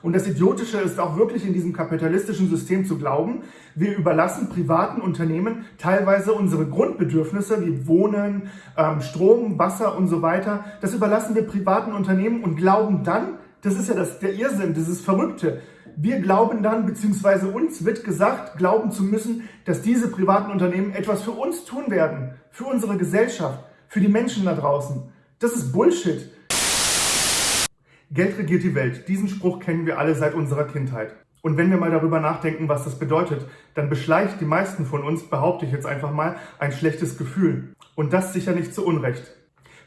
Und das Idiotische ist auch wirklich in diesem kapitalistischen System zu glauben, wir überlassen privaten Unternehmen teilweise unsere Grundbedürfnisse wie Wohnen, ähm, Strom, Wasser und so weiter. Das überlassen wir privaten Unternehmen und glauben dann, das ist ja das, der Irrsinn, das ist Verrückte. Wir glauben dann, beziehungsweise uns wird gesagt, glauben zu müssen, dass diese privaten Unternehmen etwas für uns tun werden, für unsere Gesellschaft, für die Menschen da draußen. Das ist Bullshit. Geld regiert die Welt. Diesen Spruch kennen wir alle seit unserer Kindheit. Und wenn wir mal darüber nachdenken, was das bedeutet, dann beschleicht die meisten von uns, behaupte ich jetzt einfach mal, ein schlechtes Gefühl. Und das sicher nicht zu Unrecht.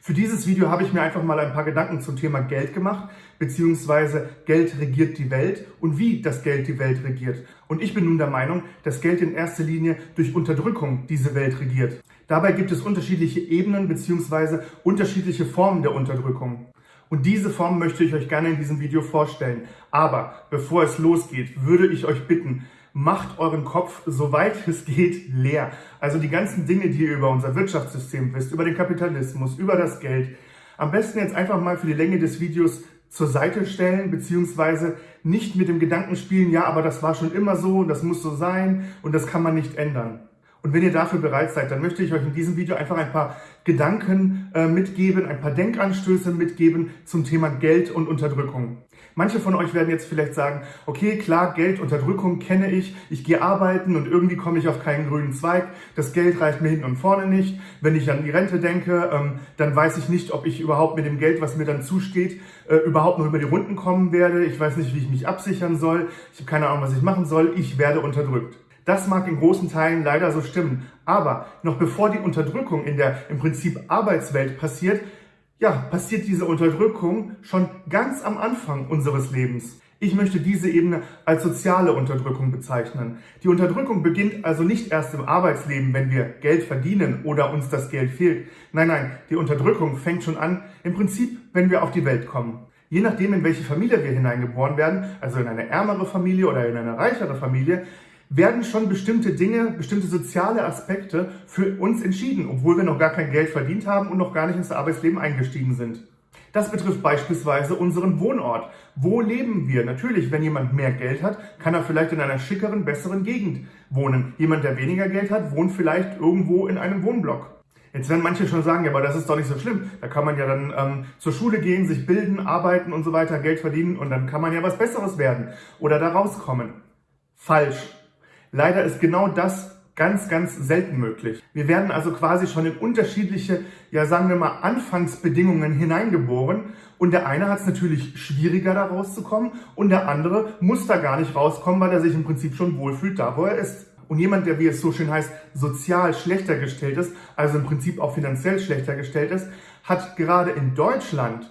Für dieses Video habe ich mir einfach mal ein paar Gedanken zum Thema Geld gemacht, beziehungsweise Geld regiert die Welt und wie das Geld die Welt regiert. Und ich bin nun der Meinung, dass Geld in erster Linie durch Unterdrückung diese Welt regiert. Dabei gibt es unterschiedliche Ebenen beziehungsweise unterschiedliche Formen der Unterdrückung. Und diese Form möchte ich euch gerne in diesem Video vorstellen. Aber bevor es losgeht, würde ich euch bitten, macht euren Kopf, soweit es geht, leer. Also die ganzen Dinge, die ihr über unser Wirtschaftssystem wisst, über den Kapitalismus, über das Geld, am besten jetzt einfach mal für die Länge des Videos zur Seite stellen, beziehungsweise nicht mit dem Gedanken spielen, ja, aber das war schon immer so, das muss so sein und das kann man nicht ändern. Und wenn ihr dafür bereit seid, dann möchte ich euch in diesem Video einfach ein paar Gedanken äh, mitgeben, ein paar Denkanstöße mitgeben zum Thema Geld und Unterdrückung. Manche von euch werden jetzt vielleicht sagen, okay, klar, Geld, Unterdrückung kenne ich, ich gehe arbeiten und irgendwie komme ich auf keinen grünen Zweig, das Geld reicht mir hinten und vorne nicht. Wenn ich an die Rente denke, ähm, dann weiß ich nicht, ob ich überhaupt mit dem Geld, was mir dann zusteht, äh, überhaupt noch über die Runden kommen werde. Ich weiß nicht, wie ich mich absichern soll. Ich habe keine Ahnung, was ich machen soll. Ich werde unterdrückt. Das mag in großen Teilen leider so stimmen. Aber noch bevor die Unterdrückung in der im Prinzip Arbeitswelt passiert, ja, passiert diese Unterdrückung schon ganz am Anfang unseres Lebens. Ich möchte diese Ebene als soziale Unterdrückung bezeichnen. Die Unterdrückung beginnt also nicht erst im Arbeitsleben, wenn wir Geld verdienen oder uns das Geld fehlt. Nein, nein, die Unterdrückung fängt schon an, im Prinzip, wenn wir auf die Welt kommen. Je nachdem, in welche Familie wir hineingeboren werden, also in eine ärmere Familie oder in eine reichere Familie, werden schon bestimmte Dinge, bestimmte soziale Aspekte für uns entschieden, obwohl wir noch gar kein Geld verdient haben und noch gar nicht ins Arbeitsleben eingestiegen sind. Das betrifft beispielsweise unseren Wohnort. Wo leben wir? Natürlich, wenn jemand mehr Geld hat, kann er vielleicht in einer schickeren, besseren Gegend wohnen. Jemand, der weniger Geld hat, wohnt vielleicht irgendwo in einem Wohnblock. Jetzt werden manche schon sagen, ja, aber das ist doch nicht so schlimm. Da kann man ja dann ähm, zur Schule gehen, sich bilden, arbeiten und so weiter, Geld verdienen und dann kann man ja was Besseres werden oder da rauskommen. Falsch. Leider ist genau das ganz, ganz selten möglich. Wir werden also quasi schon in unterschiedliche, ja sagen wir mal, Anfangsbedingungen hineingeboren und der eine hat es natürlich schwieriger da rauszukommen und der andere muss da gar nicht rauskommen, weil er sich im Prinzip schon wohlfühlt da, wo er ist. Und jemand, der, wie es so schön heißt, sozial schlechter gestellt ist, also im Prinzip auch finanziell schlechter gestellt ist, hat gerade in Deutschland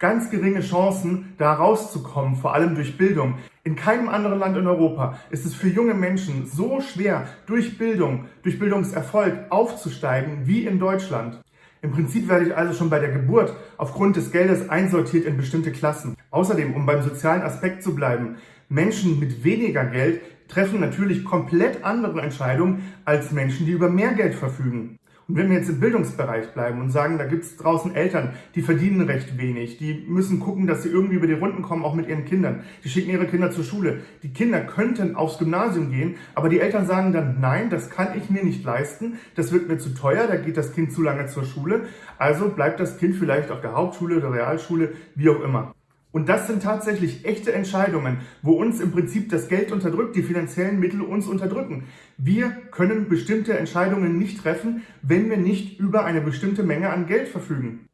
ganz geringe Chancen, da rauszukommen, vor allem durch Bildung. In keinem anderen Land in Europa ist es für junge Menschen so schwer, durch Bildung, durch Bildungserfolg aufzusteigen wie in Deutschland. Im Prinzip werde ich also schon bei der Geburt aufgrund des Geldes einsortiert in bestimmte Klassen. Außerdem, um beim sozialen Aspekt zu bleiben, Menschen mit weniger Geld treffen natürlich komplett andere Entscheidungen als Menschen, die über mehr Geld verfügen. Und wenn wir jetzt im Bildungsbereich bleiben und sagen, da gibt es draußen Eltern, die verdienen recht wenig, die müssen gucken, dass sie irgendwie über die Runden kommen, auch mit ihren Kindern. Die schicken ihre Kinder zur Schule. Die Kinder könnten aufs Gymnasium gehen, aber die Eltern sagen dann, nein, das kann ich mir nicht leisten, das wird mir zu teuer, da geht das Kind zu lange zur Schule. Also bleibt das Kind vielleicht auf der Hauptschule, der Realschule, wie auch immer. Und das sind tatsächlich echte Entscheidungen, wo uns im Prinzip das Geld unterdrückt, die finanziellen Mittel uns unterdrücken. Wir können bestimmte Entscheidungen nicht treffen, wenn wir nicht über eine bestimmte Menge an Geld verfügen.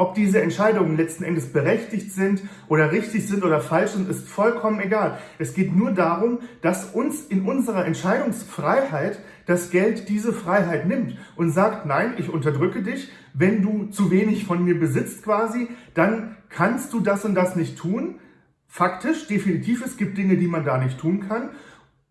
Ob diese Entscheidungen letzten Endes berechtigt sind oder richtig sind oder falsch sind, ist vollkommen egal. Es geht nur darum, dass uns in unserer Entscheidungsfreiheit das Geld diese Freiheit nimmt und sagt, nein, ich unterdrücke dich, wenn du zu wenig von mir besitzt quasi, dann kannst du das und das nicht tun. Faktisch, definitiv, es gibt Dinge, die man da nicht tun kann.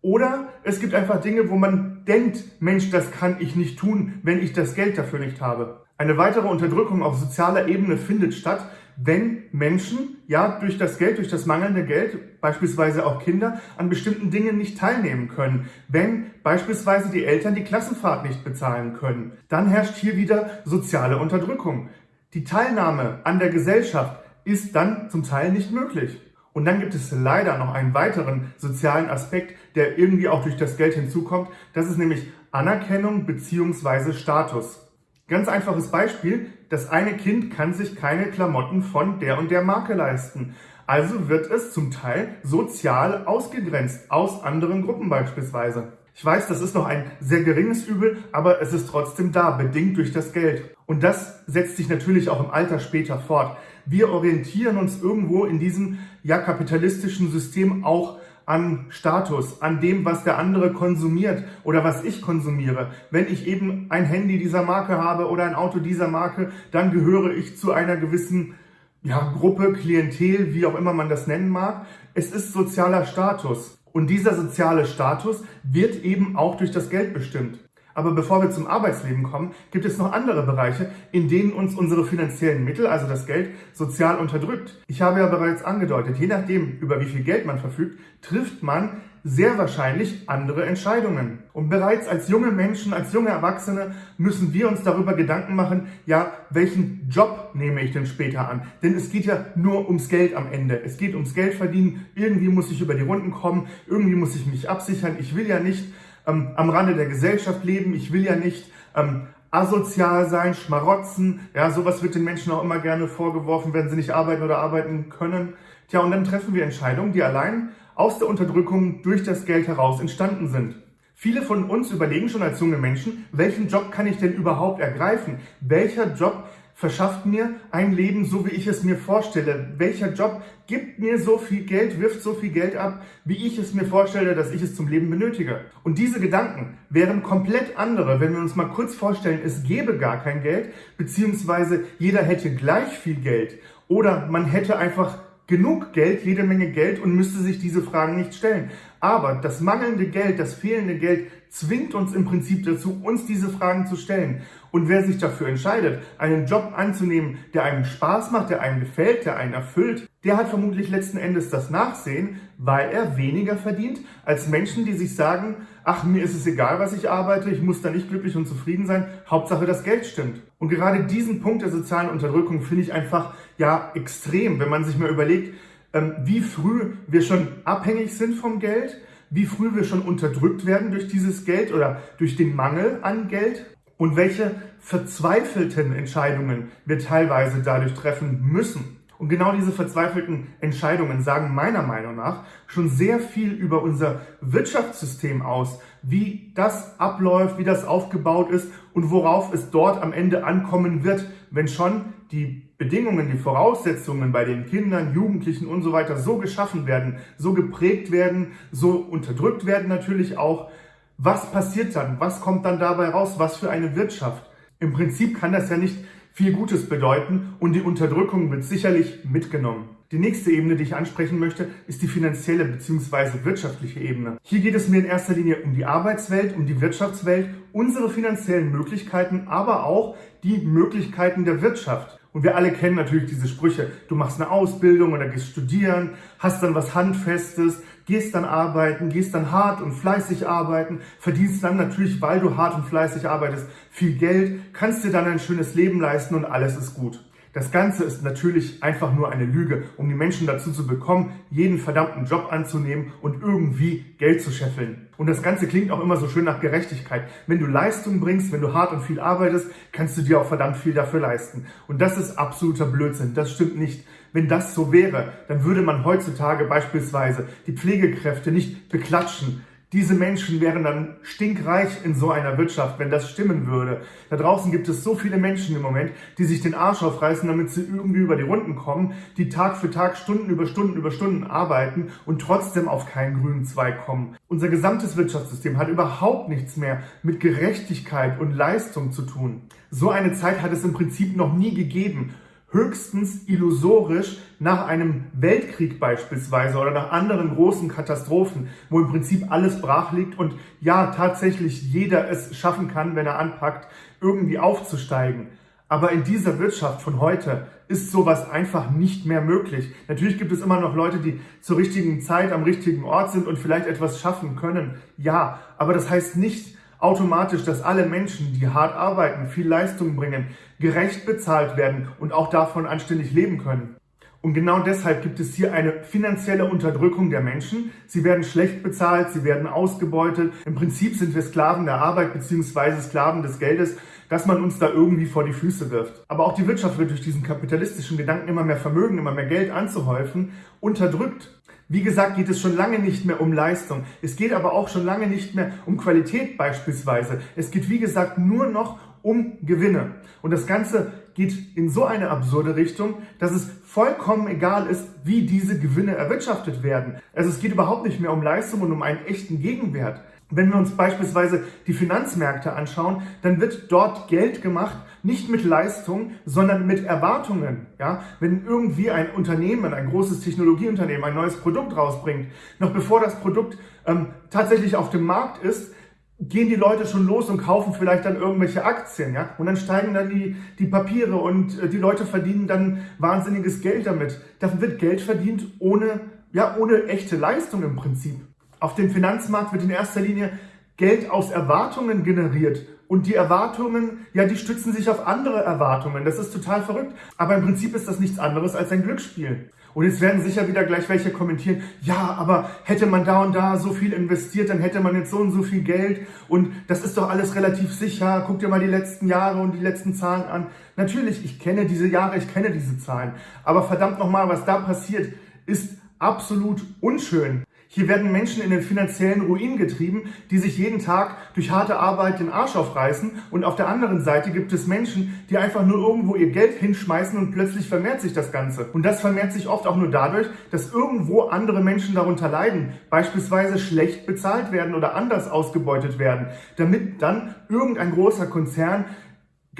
Oder es gibt einfach Dinge, wo man denkt, Mensch, das kann ich nicht tun, wenn ich das Geld dafür nicht habe. Eine weitere Unterdrückung auf sozialer Ebene findet statt, wenn Menschen ja durch das Geld, durch das mangelnde Geld, beispielsweise auch Kinder, an bestimmten Dingen nicht teilnehmen können. Wenn beispielsweise die Eltern die Klassenfahrt nicht bezahlen können, dann herrscht hier wieder soziale Unterdrückung. Die Teilnahme an der Gesellschaft ist dann zum Teil nicht möglich. Und dann gibt es leider noch einen weiteren sozialen Aspekt, der irgendwie auch durch das Geld hinzukommt. Das ist nämlich Anerkennung beziehungsweise Status. Ganz einfaches Beispiel, das eine Kind kann sich keine Klamotten von der und der Marke leisten. Also wird es zum Teil sozial ausgegrenzt aus anderen Gruppen beispielsweise. Ich weiß, das ist noch ein sehr geringes Übel, aber es ist trotzdem da, bedingt durch das Geld. Und das setzt sich natürlich auch im Alter später fort. Wir orientieren uns irgendwo in diesem ja kapitalistischen System auch an Status, an dem, was der andere konsumiert oder was ich konsumiere. Wenn ich eben ein Handy dieser Marke habe oder ein Auto dieser Marke, dann gehöre ich zu einer gewissen ja, Gruppe, Klientel, wie auch immer man das nennen mag. Es ist sozialer Status. Und dieser soziale Status wird eben auch durch das Geld bestimmt. Aber bevor wir zum Arbeitsleben kommen, gibt es noch andere Bereiche, in denen uns unsere finanziellen Mittel, also das Geld, sozial unterdrückt. Ich habe ja bereits angedeutet, je nachdem, über wie viel Geld man verfügt, trifft man sehr wahrscheinlich andere Entscheidungen. Und bereits als junge Menschen, als junge Erwachsene müssen wir uns darüber Gedanken machen, ja, welchen Job nehme ich denn später an? Denn es geht ja nur ums Geld am Ende. Es geht ums Geld verdienen. Irgendwie muss ich über die Runden kommen. Irgendwie muss ich mich absichern. Ich will ja nicht ähm, am Rande der Gesellschaft leben. Ich will ja nicht ähm, asozial sein, schmarotzen. Ja, sowas wird den Menschen auch immer gerne vorgeworfen, wenn sie nicht arbeiten oder arbeiten können. Tja, und dann treffen wir Entscheidungen, die allein aus der Unterdrückung durch das Geld heraus entstanden sind. Viele von uns überlegen schon als junge Menschen, welchen Job kann ich denn überhaupt ergreifen? Welcher Job verschafft mir ein Leben, so wie ich es mir vorstelle? Welcher Job gibt mir so viel Geld, wirft so viel Geld ab, wie ich es mir vorstelle, dass ich es zum Leben benötige? Und diese Gedanken wären komplett andere, wenn wir uns mal kurz vorstellen, es gäbe gar kein Geld, beziehungsweise jeder hätte gleich viel Geld oder man hätte einfach genug Geld, jede Menge Geld und müsste sich diese Fragen nicht stellen. Aber das mangelnde Geld, das fehlende Geld zwingt uns im Prinzip dazu, uns diese Fragen zu stellen. Und wer sich dafür entscheidet, einen Job anzunehmen, der einem Spaß macht, der einem gefällt, der einen erfüllt, der hat vermutlich letzten Endes das Nachsehen, weil er weniger verdient als Menschen, die sich sagen, ach, mir ist es egal, was ich arbeite, ich muss da nicht glücklich und zufrieden sein, Hauptsache das Geld stimmt. Und gerade diesen Punkt der sozialen Unterdrückung finde ich einfach, ja, extrem, wenn man sich mal überlegt, ähm, wie früh wir schon abhängig sind vom Geld, wie früh wir schon unterdrückt werden durch dieses Geld oder durch den Mangel an Geld und welche verzweifelten Entscheidungen wir teilweise dadurch treffen müssen. Und genau diese verzweifelten Entscheidungen sagen meiner Meinung nach schon sehr viel über unser Wirtschaftssystem aus, wie das abläuft, wie das aufgebaut ist und worauf es dort am Ende ankommen wird, wenn schon die Bedingungen, die Voraussetzungen bei den Kindern, Jugendlichen und so weiter so geschaffen werden, so geprägt werden, so unterdrückt werden natürlich auch. Was passiert dann? Was kommt dann dabei raus? Was für eine Wirtschaft? Im Prinzip kann das ja nicht viel Gutes bedeuten und die Unterdrückung wird sicherlich mitgenommen. Die nächste Ebene, die ich ansprechen möchte, ist die finanzielle bzw. wirtschaftliche Ebene. Hier geht es mir in erster Linie um die Arbeitswelt, um die Wirtschaftswelt, unsere finanziellen Möglichkeiten, aber auch die Möglichkeiten der Wirtschaft. Und wir alle kennen natürlich diese Sprüche. Du machst eine Ausbildung oder gehst studieren, hast dann was Handfestes, gehst dann arbeiten, gehst dann hart und fleißig arbeiten, verdienst dann natürlich, weil du hart und fleißig arbeitest, viel Geld, kannst dir dann ein schönes Leben leisten und alles ist gut. Das Ganze ist natürlich einfach nur eine Lüge, um die Menschen dazu zu bekommen, jeden verdammten Job anzunehmen und irgendwie Geld zu scheffeln. Und das Ganze klingt auch immer so schön nach Gerechtigkeit. Wenn du Leistung bringst, wenn du hart und viel arbeitest, kannst du dir auch verdammt viel dafür leisten. Und das ist absoluter Blödsinn. Das stimmt nicht. Wenn das so wäre, dann würde man heutzutage beispielsweise die Pflegekräfte nicht beklatschen, diese Menschen wären dann stinkreich in so einer Wirtschaft, wenn das stimmen würde. Da draußen gibt es so viele Menschen im Moment, die sich den Arsch aufreißen, damit sie irgendwie über die Runden kommen, die Tag für Tag Stunden über Stunden über Stunden arbeiten und trotzdem auf keinen grünen Zweig kommen. Unser gesamtes Wirtschaftssystem hat überhaupt nichts mehr mit Gerechtigkeit und Leistung zu tun. So eine Zeit hat es im Prinzip noch nie gegeben höchstens illusorisch nach einem Weltkrieg beispielsweise oder nach anderen großen Katastrophen, wo im Prinzip alles brach liegt und ja, tatsächlich jeder es schaffen kann, wenn er anpackt, irgendwie aufzusteigen. Aber in dieser Wirtschaft von heute ist sowas einfach nicht mehr möglich. Natürlich gibt es immer noch Leute, die zur richtigen Zeit am richtigen Ort sind und vielleicht etwas schaffen können. Ja, aber das heißt nicht, automatisch, dass alle Menschen, die hart arbeiten, viel Leistung bringen, gerecht bezahlt werden und auch davon anständig leben können. Und genau deshalb gibt es hier eine finanzielle Unterdrückung der Menschen. Sie werden schlecht bezahlt, sie werden ausgebeutet. Im Prinzip sind wir Sklaven der Arbeit bzw. Sklaven des Geldes, dass man uns da irgendwie vor die Füße wirft. Aber auch die Wirtschaft wird durch diesen kapitalistischen Gedanken immer mehr Vermögen, immer mehr Geld anzuhäufen, unterdrückt. Wie gesagt, geht es schon lange nicht mehr um Leistung. Es geht aber auch schon lange nicht mehr um Qualität beispielsweise. Es geht, wie gesagt, nur noch um Gewinne. Und das Ganze geht in so eine absurde Richtung, dass es vollkommen egal ist, wie diese Gewinne erwirtschaftet werden. Also es geht überhaupt nicht mehr um Leistung und um einen echten Gegenwert. Wenn wir uns beispielsweise die Finanzmärkte anschauen, dann wird dort Geld gemacht, nicht mit Leistung, sondern mit Erwartungen. Ja? Wenn irgendwie ein Unternehmen, ein großes Technologieunternehmen ein neues Produkt rausbringt, noch bevor das Produkt ähm, tatsächlich auf dem Markt ist, gehen die Leute schon los und kaufen vielleicht dann irgendwelche Aktien, ja, und dann steigen dann die, die Papiere und äh, die Leute verdienen dann wahnsinniges Geld damit. Da wird Geld verdient ohne, ja, ohne echte Leistung im Prinzip. Auf dem Finanzmarkt wird in erster Linie Geld aus Erwartungen generiert. Und die Erwartungen, ja, die stützen sich auf andere Erwartungen. Das ist total verrückt. Aber im Prinzip ist das nichts anderes als ein Glücksspiel. Und jetzt werden sicher wieder gleich welche kommentieren, ja, aber hätte man da und da so viel investiert, dann hätte man jetzt so und so viel Geld und das ist doch alles relativ sicher. Guck dir mal die letzten Jahre und die letzten Zahlen an. Natürlich, ich kenne diese Jahre, ich kenne diese Zahlen. Aber verdammt nochmal, was da passiert, ist absolut unschön. Hier werden Menschen in den finanziellen Ruin getrieben, die sich jeden Tag durch harte Arbeit den Arsch aufreißen. Und auf der anderen Seite gibt es Menschen, die einfach nur irgendwo ihr Geld hinschmeißen und plötzlich vermehrt sich das Ganze. Und das vermehrt sich oft auch nur dadurch, dass irgendwo andere Menschen darunter leiden, beispielsweise schlecht bezahlt werden oder anders ausgebeutet werden, damit dann irgendein großer Konzern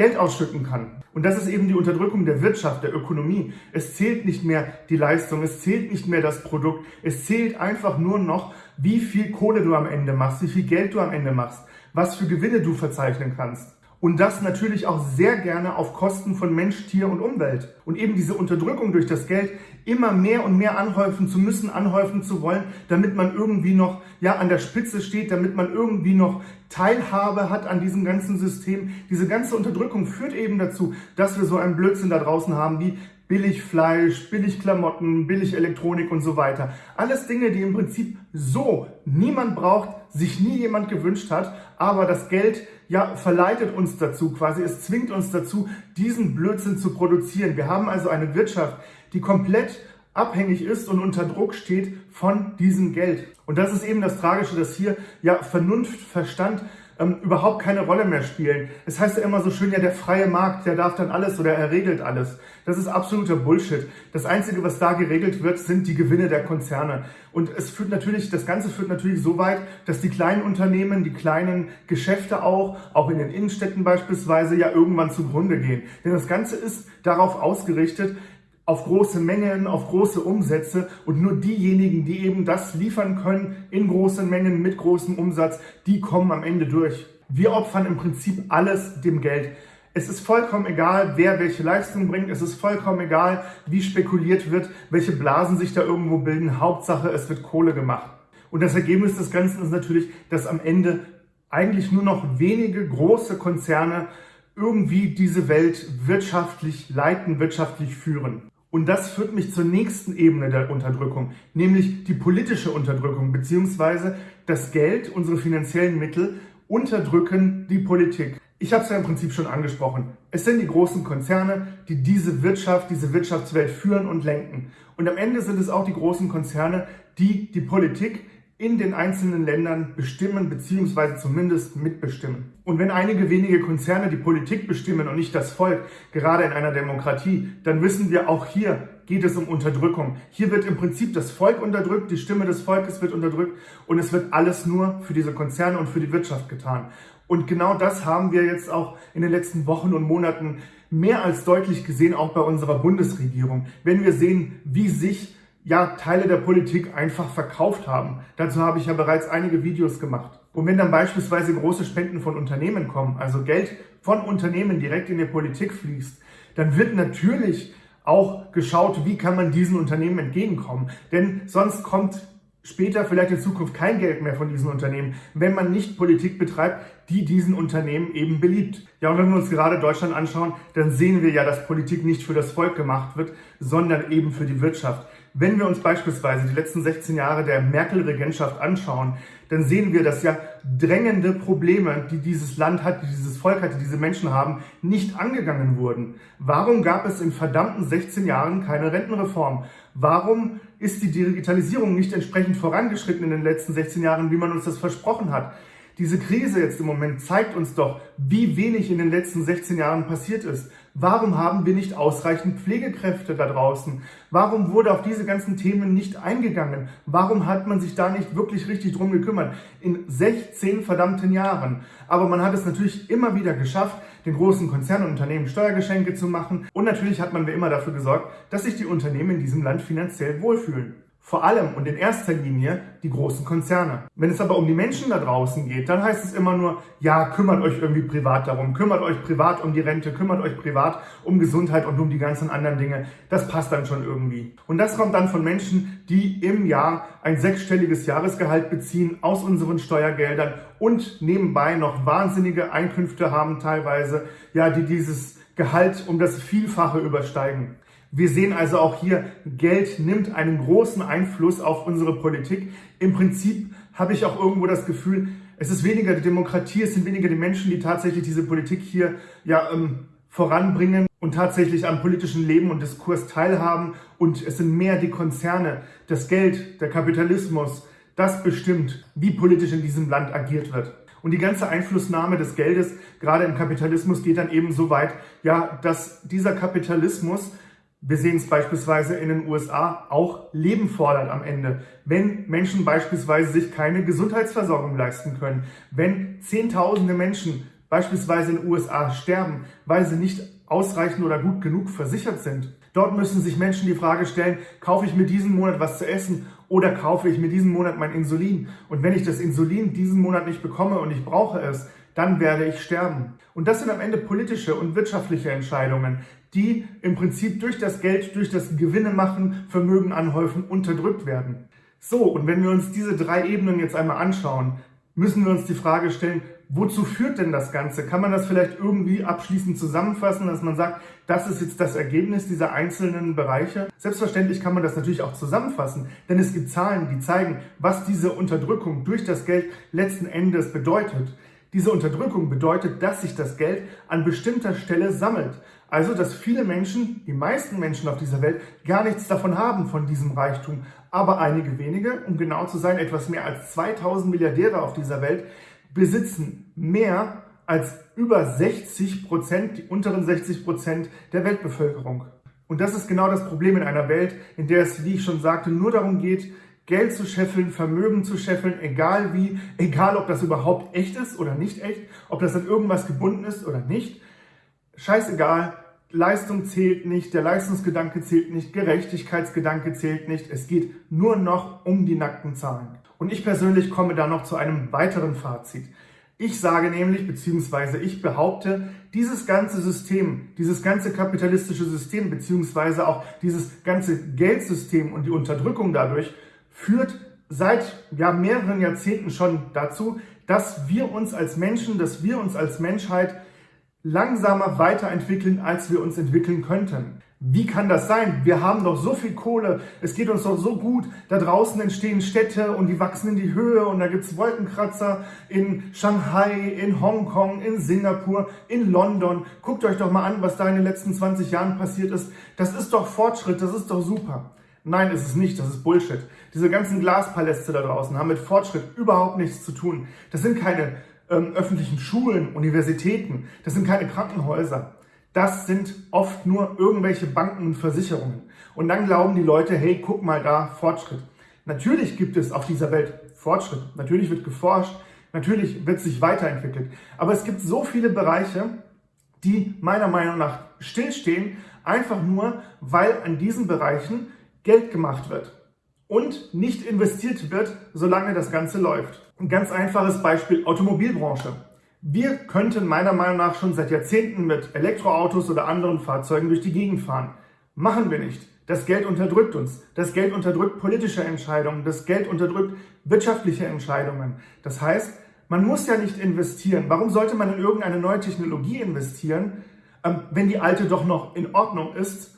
Geld ausschütten kann. Und das ist eben die Unterdrückung der Wirtschaft, der Ökonomie. Es zählt nicht mehr die Leistung, es zählt nicht mehr das Produkt, es zählt einfach nur noch, wie viel Kohle du am Ende machst, wie viel Geld du am Ende machst, was für Gewinne du verzeichnen kannst. Und das natürlich auch sehr gerne auf Kosten von Mensch, Tier und Umwelt. Und eben diese Unterdrückung durch das Geld immer mehr und mehr anhäufen zu müssen, anhäufen zu wollen, damit man irgendwie noch ja, an der Spitze steht, damit man irgendwie noch Teilhabe hat an diesem ganzen System. Diese ganze Unterdrückung führt eben dazu, dass wir so einen Blödsinn da draußen haben wie billig Fleisch, billig Klamotten, billig Elektronik und so weiter. Alles Dinge, die im Prinzip so niemand braucht, sich nie jemand gewünscht hat, aber das Geld ja verleitet uns dazu, quasi es zwingt uns dazu, diesen Blödsinn zu produzieren. Wir haben also eine Wirtschaft, die komplett abhängig ist und unter Druck steht von diesem Geld. Und das ist eben das Tragische, dass hier ja Vernunft, Verstand ähm, überhaupt keine Rolle mehr spielen. Es heißt ja immer so schön, ja, der freie Markt, der darf dann alles oder er regelt alles. Das ist absoluter Bullshit. Das Einzige, was da geregelt wird, sind die Gewinne der Konzerne. Und es führt natürlich, das Ganze führt natürlich so weit, dass die kleinen Unternehmen, die kleinen Geschäfte auch, auch in den Innenstädten beispielsweise, ja irgendwann zugrunde gehen. Denn das Ganze ist darauf ausgerichtet, auf große Mengen, auf große Umsätze und nur diejenigen, die eben das liefern können in großen Mengen mit großem Umsatz, die kommen am Ende durch. Wir opfern im Prinzip alles dem Geld. Es ist vollkommen egal, wer welche Leistung bringt. Es ist vollkommen egal, wie spekuliert wird, welche Blasen sich da irgendwo bilden. Hauptsache, es wird Kohle gemacht. Und das Ergebnis des Ganzen ist natürlich, dass am Ende eigentlich nur noch wenige große Konzerne irgendwie diese Welt wirtschaftlich leiten, wirtschaftlich führen. Und das führt mich zur nächsten Ebene der Unterdrückung, nämlich die politische Unterdrückung, beziehungsweise das Geld, unsere finanziellen Mittel unterdrücken die Politik. Ich habe es ja im Prinzip schon angesprochen. Es sind die großen Konzerne, die diese Wirtschaft, diese Wirtschaftswelt führen und lenken. Und am Ende sind es auch die großen Konzerne, die die Politik in den einzelnen Ländern bestimmen bzw. zumindest mitbestimmen. Und wenn einige wenige Konzerne die Politik bestimmen und nicht das Volk, gerade in einer Demokratie, dann wissen wir, auch hier geht es um Unterdrückung. Hier wird im Prinzip das Volk unterdrückt, die Stimme des Volkes wird unterdrückt und es wird alles nur für diese Konzerne und für die Wirtschaft getan. Und genau das haben wir jetzt auch in den letzten Wochen und Monaten mehr als deutlich gesehen, auch bei unserer Bundesregierung. Wenn wir sehen, wie sich ja, Teile der Politik einfach verkauft haben. Dazu habe ich ja bereits einige Videos gemacht. Und wenn dann beispielsweise große Spenden von Unternehmen kommen, also Geld von Unternehmen direkt in die Politik fließt, dann wird natürlich auch geschaut, wie kann man diesen Unternehmen entgegenkommen. Denn sonst kommt später vielleicht in Zukunft kein Geld mehr von diesen Unternehmen, wenn man nicht Politik betreibt, die diesen Unternehmen eben beliebt. Ja, und wenn wir uns gerade Deutschland anschauen, dann sehen wir ja, dass Politik nicht für das Volk gemacht wird, sondern eben für die Wirtschaft. Wenn wir uns beispielsweise die letzten 16 Jahre der Merkel-Regentschaft anschauen, dann sehen wir, dass ja drängende Probleme, die dieses Land hat, die dieses Volk hat, die diese Menschen haben, nicht angegangen wurden. Warum gab es in verdammten 16 Jahren keine Rentenreform? Warum ist die Digitalisierung nicht entsprechend vorangeschritten in den letzten 16 Jahren, wie man uns das versprochen hat? Diese Krise jetzt im Moment zeigt uns doch, wie wenig in den letzten 16 Jahren passiert ist. Warum haben wir nicht ausreichend Pflegekräfte da draußen? Warum wurde auf diese ganzen Themen nicht eingegangen? Warum hat man sich da nicht wirklich richtig drum gekümmert? In 16 verdammten Jahren. Aber man hat es natürlich immer wieder geschafft, den großen Konzernen und Unternehmen Steuergeschenke zu machen. Und natürlich hat man wie immer dafür gesorgt, dass sich die Unternehmen in diesem Land finanziell wohlfühlen. Vor allem und in erster Linie die großen Konzerne. Wenn es aber um die Menschen da draußen geht, dann heißt es immer nur, ja, kümmert euch irgendwie privat darum, kümmert euch privat um die Rente, kümmert euch privat um Gesundheit und um die ganzen anderen Dinge. Das passt dann schon irgendwie. Und das kommt dann von Menschen, die im Jahr ein sechsstelliges Jahresgehalt beziehen aus unseren Steuergeldern und nebenbei noch wahnsinnige Einkünfte haben teilweise, ja, die dieses Gehalt um das Vielfache übersteigen. Wir sehen also auch hier, Geld nimmt einen großen Einfluss auf unsere Politik. Im Prinzip habe ich auch irgendwo das Gefühl, es ist weniger die Demokratie, es sind weniger die Menschen, die tatsächlich diese Politik hier ja, ähm, voranbringen und tatsächlich am politischen Leben und Diskurs teilhaben. Und es sind mehr die Konzerne, das Geld, der Kapitalismus, das bestimmt, wie politisch in diesem Land agiert wird. Und die ganze Einflussnahme des Geldes, gerade im Kapitalismus, geht dann eben so weit, ja, dass dieser Kapitalismus wir sehen es beispielsweise in den USA auch Leben fordert am Ende. Wenn Menschen beispielsweise sich keine Gesundheitsversorgung leisten können, wenn Zehntausende Menschen beispielsweise in den USA sterben, weil sie nicht ausreichend oder gut genug versichert sind. Dort müssen sich Menschen die Frage stellen, kaufe ich mir diesen Monat was zu essen oder kaufe ich mir diesen Monat mein Insulin? Und wenn ich das Insulin diesen Monat nicht bekomme und ich brauche es, dann werde ich sterben. Und das sind am Ende politische und wirtschaftliche Entscheidungen, die im Prinzip durch das Geld, durch das Gewinne machen, Vermögen anhäufen, unterdrückt werden. So, und wenn wir uns diese drei Ebenen jetzt einmal anschauen, müssen wir uns die Frage stellen, wozu führt denn das Ganze? Kann man das vielleicht irgendwie abschließend zusammenfassen, dass man sagt, das ist jetzt das Ergebnis dieser einzelnen Bereiche? Selbstverständlich kann man das natürlich auch zusammenfassen, denn es gibt Zahlen, die zeigen, was diese Unterdrückung durch das Geld letzten Endes bedeutet. Diese Unterdrückung bedeutet, dass sich das Geld an bestimmter Stelle sammelt. Also, dass viele Menschen, die meisten Menschen auf dieser Welt, gar nichts davon haben von diesem Reichtum. Aber einige wenige, um genau zu sein, etwas mehr als 2000 Milliardäre auf dieser Welt, besitzen mehr als über 60 Prozent, die unteren 60 Prozent der Weltbevölkerung. Und das ist genau das Problem in einer Welt, in der es, wie ich schon sagte, nur darum geht, Geld zu scheffeln, Vermögen zu scheffeln, egal wie, egal ob das überhaupt echt ist oder nicht echt, ob das an irgendwas gebunden ist oder nicht. Scheißegal, Leistung zählt nicht, der Leistungsgedanke zählt nicht, Gerechtigkeitsgedanke zählt nicht. Es geht nur noch um die nackten Zahlen. Und ich persönlich komme da noch zu einem weiteren Fazit. Ich sage nämlich, beziehungsweise ich behaupte, dieses ganze System, dieses ganze kapitalistische System, beziehungsweise auch dieses ganze Geldsystem und die Unterdrückung dadurch führt seit ja, mehreren Jahrzehnten schon dazu, dass wir uns als Menschen, dass wir uns als Menschheit langsamer weiterentwickeln, als wir uns entwickeln könnten. Wie kann das sein? Wir haben doch so viel Kohle, es geht uns doch so gut, da draußen entstehen Städte und die wachsen in die Höhe und da gibt's Wolkenkratzer in Shanghai, in Hongkong, in Singapur, in London. Guckt euch doch mal an, was da in den letzten 20 Jahren passiert ist. Das ist doch Fortschritt, das ist doch super. Nein, ist es nicht, das ist Bullshit. Diese ganzen Glaspaläste da draußen haben mit Fortschritt überhaupt nichts zu tun. Das sind keine ähm, öffentlichen Schulen, Universitäten, das sind keine Krankenhäuser. Das sind oft nur irgendwelche Banken und Versicherungen. Und dann glauben die Leute, hey, guck mal da, Fortschritt. Natürlich gibt es auf dieser Welt Fortschritt. Natürlich wird geforscht. Natürlich wird sich weiterentwickelt. Aber es gibt so viele Bereiche, die meiner Meinung nach stillstehen, einfach nur, weil an diesen Bereichen Geld gemacht wird und nicht investiert wird, solange das Ganze läuft. Ein ganz einfaches Beispiel Automobilbranche. Wir könnten meiner Meinung nach schon seit Jahrzehnten mit Elektroautos oder anderen Fahrzeugen durch die Gegend fahren. Machen wir nicht. Das Geld unterdrückt uns. Das Geld unterdrückt politische Entscheidungen. Das Geld unterdrückt wirtschaftliche Entscheidungen. Das heißt, man muss ja nicht investieren. Warum sollte man in irgendeine neue Technologie investieren, ähm, wenn die alte doch noch in Ordnung ist,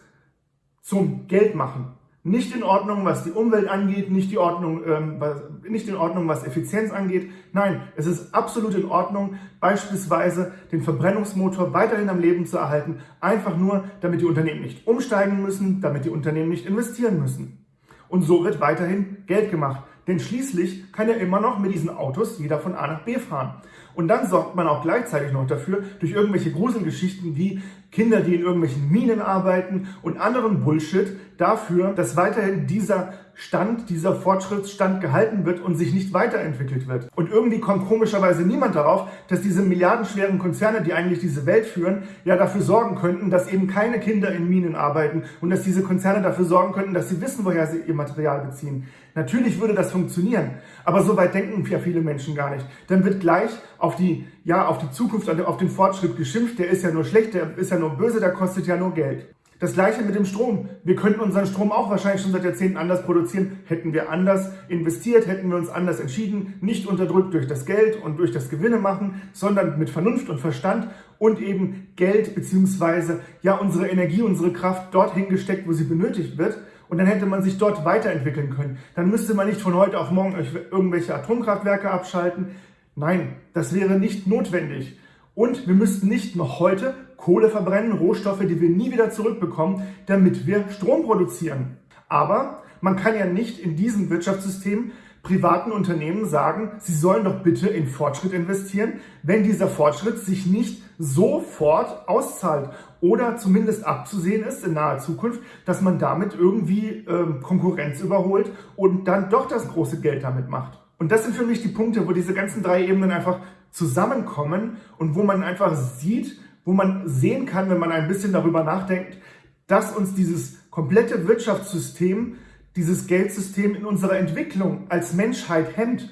zum Geld machen? Nicht in Ordnung, was die Umwelt angeht, nicht, die Ordnung, ähm, was, nicht in Ordnung, was Effizienz angeht. Nein, es ist absolut in Ordnung, beispielsweise den Verbrennungsmotor weiterhin am Leben zu erhalten, einfach nur, damit die Unternehmen nicht umsteigen müssen, damit die Unternehmen nicht investieren müssen. Und so wird weiterhin Geld gemacht. Denn schließlich kann ja immer noch mit diesen Autos jeder von A nach B fahren. Und dann sorgt man auch gleichzeitig noch dafür, durch irgendwelche Gruselgeschichten wie Kinder, die in irgendwelchen Minen arbeiten und anderen Bullshit, dafür, dass weiterhin dieser Stand, dieser Fortschrittsstand gehalten wird und sich nicht weiterentwickelt wird. Und irgendwie kommt komischerweise niemand darauf, dass diese milliardenschweren Konzerne, die eigentlich diese Welt führen, ja dafür sorgen könnten, dass eben keine Kinder in Minen arbeiten und dass diese Konzerne dafür sorgen könnten, dass sie wissen, woher sie ihr Material beziehen. Natürlich würde das funktionieren, aber so weit denken ja viele Menschen gar nicht. Dann wird gleich auf die, ja, auf die Zukunft, auf den Fortschritt geschimpft, der ist ja nur schlecht, der ist ja nur böse, der kostet ja nur Geld. Das gleiche mit dem Strom. Wir könnten unseren Strom auch wahrscheinlich schon seit Jahrzehnten anders produzieren. Hätten wir anders investiert, hätten wir uns anders entschieden, nicht unterdrückt durch das Geld und durch das Gewinne machen, sondern mit Vernunft und Verstand und eben Geld beziehungsweise ja unsere Energie, unsere Kraft dorthin gesteckt, wo sie benötigt wird. Und dann hätte man sich dort weiterentwickeln können. Dann müsste man nicht von heute auf morgen irgendwelche Atomkraftwerke abschalten. Nein, das wäre nicht notwendig. Und wir müssten nicht noch heute Kohle verbrennen, Rohstoffe, die wir nie wieder zurückbekommen, damit wir Strom produzieren. Aber man kann ja nicht in diesem Wirtschaftssystem privaten Unternehmen sagen, sie sollen doch bitte in Fortschritt investieren, wenn dieser Fortschritt sich nicht sofort auszahlt oder zumindest abzusehen ist in naher Zukunft, dass man damit irgendwie ähm, Konkurrenz überholt und dann doch das große Geld damit macht. Und das sind für mich die Punkte, wo diese ganzen drei Ebenen einfach zusammenkommen und wo man einfach sieht, wo man sehen kann, wenn man ein bisschen darüber nachdenkt, dass uns dieses komplette Wirtschaftssystem, dieses Geldsystem in unserer Entwicklung als Menschheit hemmt.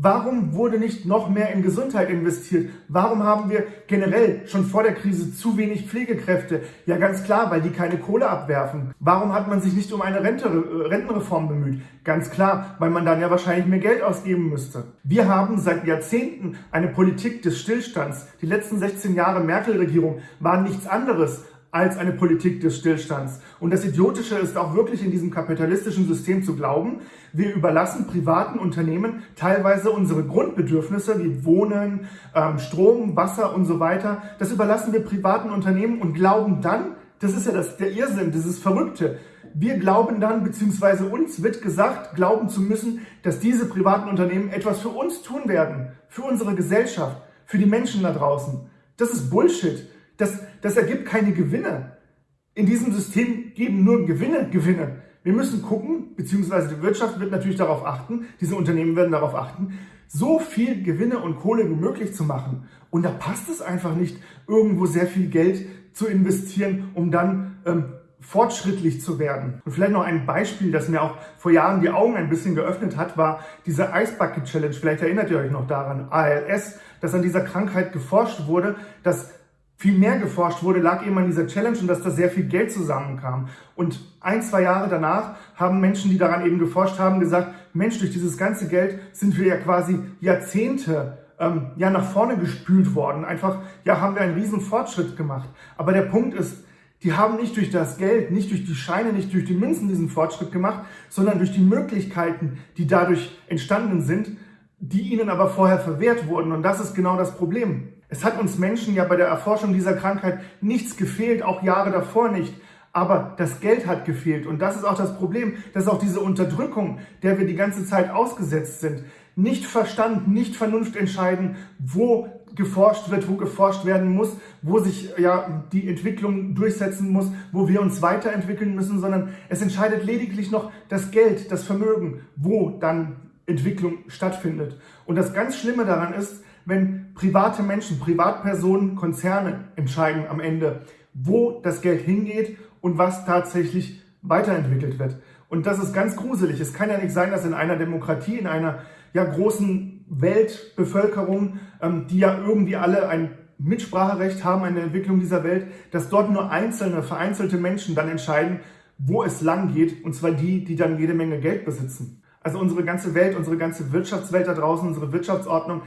Warum wurde nicht noch mehr in Gesundheit investiert? Warum haben wir generell schon vor der Krise zu wenig Pflegekräfte? Ja, ganz klar, weil die keine Kohle abwerfen. Warum hat man sich nicht um eine Rente, äh, Rentenreform bemüht? Ganz klar, weil man dann ja wahrscheinlich mehr Geld ausgeben müsste. Wir haben seit Jahrzehnten eine Politik des Stillstands. Die letzten 16 Jahre Merkel-Regierung waren nichts anderes als eine Politik des Stillstands. Und das Idiotische ist auch wirklich in diesem kapitalistischen System zu glauben, wir überlassen privaten Unternehmen teilweise unsere Grundbedürfnisse wie Wohnen, ähm, Strom, Wasser und so weiter. Das überlassen wir privaten Unternehmen und glauben dann, das ist ja das, der Irrsinn, dieses Verrückte. Wir glauben dann, beziehungsweise uns wird gesagt, glauben zu müssen, dass diese privaten Unternehmen etwas für uns tun werden, für unsere Gesellschaft, für die Menschen da draußen. Das ist Bullshit. Das, das ergibt keine Gewinne. In diesem System geben nur Gewinne Gewinne. Wir müssen gucken, beziehungsweise die Wirtschaft wird natürlich darauf achten, diese Unternehmen werden darauf achten, so viel Gewinne und Kohle wie möglich zu machen. Und da passt es einfach nicht, irgendwo sehr viel Geld zu investieren, um dann ähm, fortschrittlich zu werden. Und vielleicht noch ein Beispiel, das mir auch vor Jahren die Augen ein bisschen geöffnet hat, war diese Ice Bucket Challenge. Vielleicht erinnert ihr euch noch daran, ALS, dass an dieser Krankheit geforscht wurde, dass viel mehr geforscht wurde, lag eben an dieser Challenge und dass da sehr viel Geld zusammenkam. Und ein, zwei Jahre danach haben Menschen, die daran eben geforscht haben, gesagt, Mensch, durch dieses ganze Geld sind wir ja quasi Jahrzehnte ähm, ja nach vorne gespült worden. Einfach, ja, haben wir einen riesen Fortschritt gemacht. Aber der Punkt ist, die haben nicht durch das Geld, nicht durch die Scheine, nicht durch die Münzen diesen Fortschritt gemacht, sondern durch die Möglichkeiten, die dadurch entstanden sind, die ihnen aber vorher verwehrt wurden. Und das ist genau das Problem. Es hat uns Menschen ja bei der Erforschung dieser Krankheit nichts gefehlt, auch Jahre davor nicht. Aber das Geld hat gefehlt. Und das ist auch das Problem. Das ist auch diese Unterdrückung, der wir die ganze Zeit ausgesetzt sind. Nicht Verstand, nicht Vernunft entscheiden, wo geforscht wird, wo geforscht werden muss, wo sich ja die Entwicklung durchsetzen muss, wo wir uns weiterentwickeln müssen, sondern es entscheidet lediglich noch das Geld, das Vermögen, wo dann Entwicklung stattfindet. Und das ganz Schlimme daran ist, wenn private Menschen, Privatpersonen, Konzerne entscheiden am Ende, wo das Geld hingeht und was tatsächlich weiterentwickelt wird. Und das ist ganz gruselig. Es kann ja nicht sein, dass in einer Demokratie, in einer ja, großen Weltbevölkerung, ähm, die ja irgendwie alle ein Mitspracherecht haben an der Entwicklung dieser Welt, dass dort nur einzelne, vereinzelte Menschen dann entscheiden, wo es lang geht, und zwar die, die dann jede Menge Geld besitzen. Also unsere ganze Welt, unsere ganze Wirtschaftswelt da draußen, unsere Wirtschaftsordnung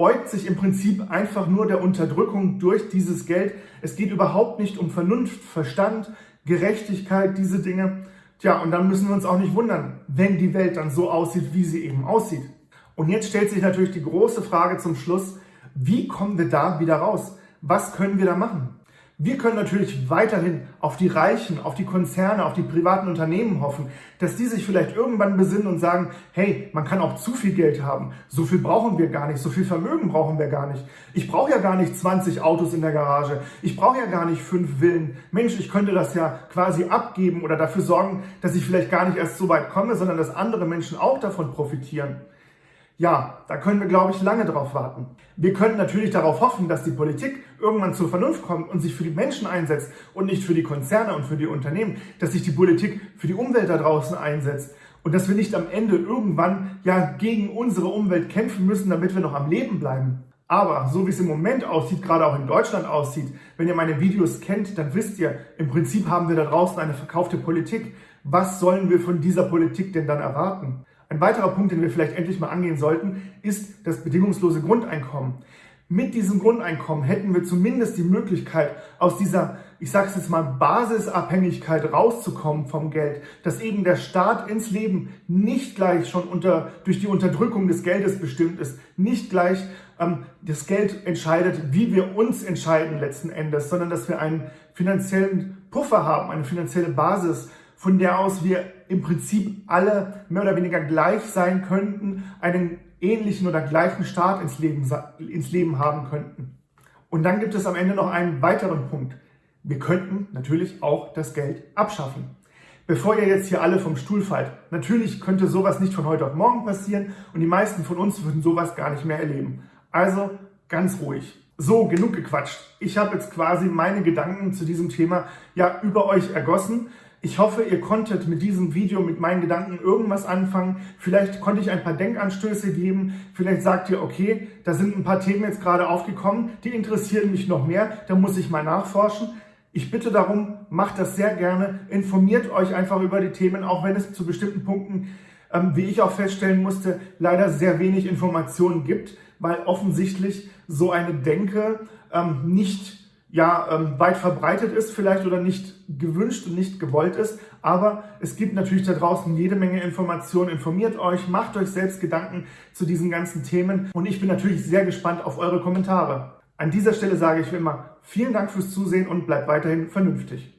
beugt sich im Prinzip einfach nur der Unterdrückung durch dieses Geld. Es geht überhaupt nicht um Vernunft, Verstand, Gerechtigkeit, diese Dinge. Tja, und dann müssen wir uns auch nicht wundern, wenn die Welt dann so aussieht, wie sie eben aussieht. Und jetzt stellt sich natürlich die große Frage zum Schluss, wie kommen wir da wieder raus? Was können wir da machen? Wir können natürlich weiterhin auf die Reichen, auf die Konzerne, auf die privaten Unternehmen hoffen, dass die sich vielleicht irgendwann besinnen und sagen, hey, man kann auch zu viel Geld haben. So viel brauchen wir gar nicht, so viel Vermögen brauchen wir gar nicht. Ich brauche ja gar nicht 20 Autos in der Garage. Ich brauche ja gar nicht fünf Villen. Mensch, ich könnte das ja quasi abgeben oder dafür sorgen, dass ich vielleicht gar nicht erst so weit komme, sondern dass andere Menschen auch davon profitieren. Ja, da können wir, glaube ich, lange drauf warten. Wir können natürlich darauf hoffen, dass die Politik irgendwann zur Vernunft kommt und sich für die Menschen einsetzt und nicht für die Konzerne und für die Unternehmen, dass sich die Politik für die Umwelt da draußen einsetzt und dass wir nicht am Ende irgendwann ja gegen unsere Umwelt kämpfen müssen, damit wir noch am Leben bleiben. Aber so wie es im Moment aussieht, gerade auch in Deutschland aussieht, wenn ihr meine Videos kennt, dann wisst ihr, im Prinzip haben wir da draußen eine verkaufte Politik. Was sollen wir von dieser Politik denn dann erwarten? Ein weiterer Punkt, den wir vielleicht endlich mal angehen sollten, ist das bedingungslose Grundeinkommen. Mit diesem Grundeinkommen hätten wir zumindest die Möglichkeit, aus dieser, ich sage es jetzt mal, Basisabhängigkeit rauszukommen vom Geld, dass eben der Staat ins Leben nicht gleich schon unter, durch die Unterdrückung des Geldes bestimmt ist, nicht gleich ähm, das Geld entscheidet, wie wir uns entscheiden letzten Endes, sondern dass wir einen finanziellen Puffer haben, eine finanzielle Basis, von der aus wir im Prinzip alle mehr oder weniger gleich sein könnten, einen ähnlichen oder gleichen Start ins Leben, ins Leben haben könnten. Und dann gibt es am Ende noch einen weiteren Punkt. Wir könnten natürlich auch das Geld abschaffen. Bevor ihr jetzt hier alle vom Stuhl fallt, natürlich könnte sowas nicht von heute auf morgen passieren und die meisten von uns würden sowas gar nicht mehr erleben. Also ganz ruhig. So, genug gequatscht. Ich habe jetzt quasi meine Gedanken zu diesem Thema ja über euch ergossen. Ich hoffe, ihr konntet mit diesem Video, mit meinen Gedanken irgendwas anfangen. Vielleicht konnte ich ein paar Denkanstöße geben. Vielleicht sagt ihr, okay, da sind ein paar Themen jetzt gerade aufgekommen, die interessieren mich noch mehr, da muss ich mal nachforschen. Ich bitte darum, macht das sehr gerne. Informiert euch einfach über die Themen, auch wenn es zu bestimmten Punkten, ähm, wie ich auch feststellen musste, leider sehr wenig Informationen gibt, weil offensichtlich so eine Denke ähm, nicht ja, ähm, weit verbreitet ist vielleicht oder nicht gewünscht und nicht gewollt ist. Aber es gibt natürlich da draußen jede Menge Informationen. Informiert euch, macht euch selbst Gedanken zu diesen ganzen Themen. Und ich bin natürlich sehr gespannt auf eure Kommentare. An dieser Stelle sage ich wie immer vielen Dank fürs Zusehen und bleibt weiterhin vernünftig.